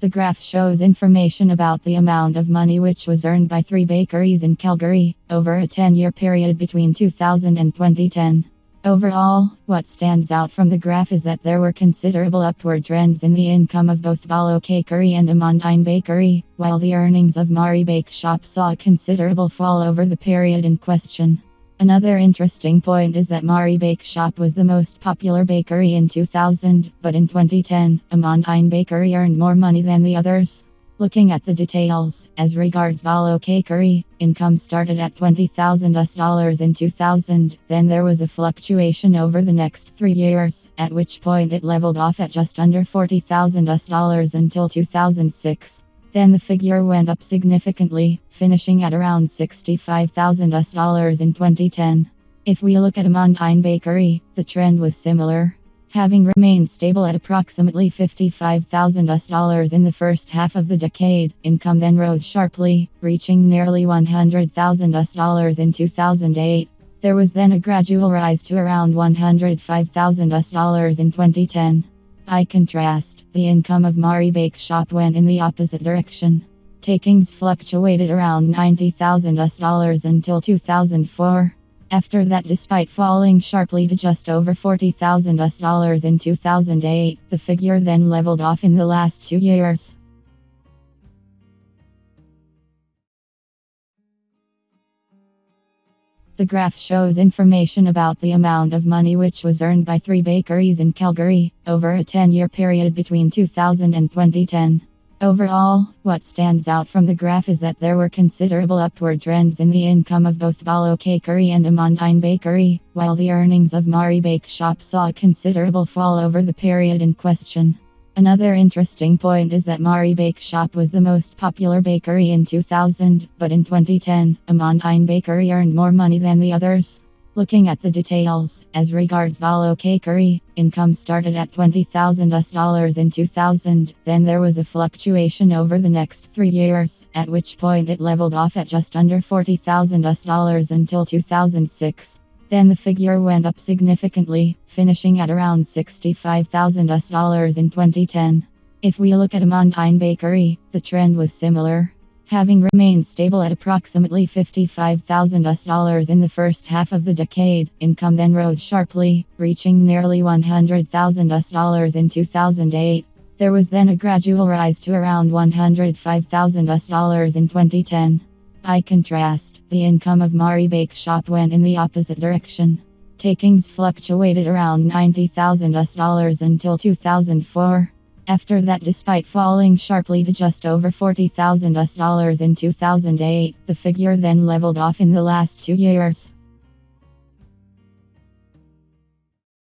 The graph shows information about the amount of money which was earned by three bakeries in Calgary over a 10 year period between 2000 and 2010. Overall, what stands out from the graph is that there were considerable upward trends in the income of both Balo Cakery and Amandine Bakery, while the earnings of Mari Bake Shop saw a considerable fall over the period in question. Another interesting point is that Mari Bake Shop was the most popular bakery in 2000, but in 2010, Amandine Bakery earned more money than the others. Looking at the details, as regards Balo Cakery, income started at $20,000 in 2000, then there was a fluctuation over the next three years, at which point it leveled off at just under $40,000 until 2006. Then the figure went up significantly, finishing at around $65,000 in 2010. If we look at Amandine Bakery, the trend was similar having remained stable at approximately $55,000 in the first half of the decade. Income then rose sharply, reaching nearly $100,000 in 2008. There was then a gradual rise to around $105,000 in 2010. By contrast, the income of Mari Bake Shop went in the opposite direction. Takings fluctuated around 90,000 US dollars until 2004. After that, despite falling sharply to just over 40,000 US dollars in 2008, the figure then leveled off in the last two years. The graph shows information about the amount of money which was earned by three bakeries in Calgary over a 10 year period between 2000 and 2010. Overall, what stands out from the graph is that there were considerable upward trends in the income of both Balo Cakery and Amandine Bakery, while the earnings of Mari Bake Shop saw a considerable fall over the period in question. Another interesting point is that Mari Bake Shop was the most popular bakery in 2000, but in 2010, Amandine Bakery earned more money than the others. Looking at the details, as regards Balo Cakery, income started at $20,000 in 2000, then there was a fluctuation over the next three years, at which point it leveled off at just under $40,000 until 2006. Then the figure went up significantly, finishing at around $65,000 in 2010. If we look at Amandine Bakery, the trend was similar. Having remained stable at approximately $55,000 in the first half of the decade, income then rose sharply, reaching nearly $100,000 in 2008. There was then a gradual rise to around $105,000 in 2010. By contrast, the income of Mari Bake Shop went in the opposite direction. Takings fluctuated around $90,000 until 2004. After that, despite falling sharply to just over $40,000 in 2008, the figure then leveled off in the last two years.